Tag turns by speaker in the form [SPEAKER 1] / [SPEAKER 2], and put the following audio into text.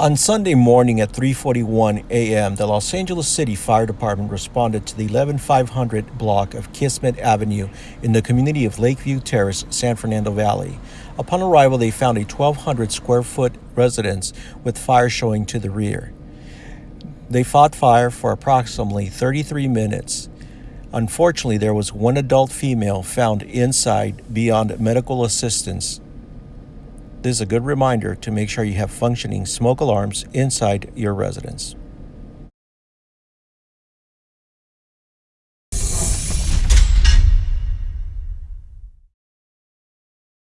[SPEAKER 1] On Sunday morning at 3:41 a.m., the Los Angeles City Fire Department responded to the 11500 block of Kismet Avenue in the community of Lakeview Terrace, San Fernando Valley. Upon arrival, they found a 1200 square foot residence with fire showing to the rear. They fought fire for approximately 33 minutes. Unfortunately, there was one adult female found inside beyond medical assistance this is a good reminder to make sure you have functioning smoke alarms inside your residence.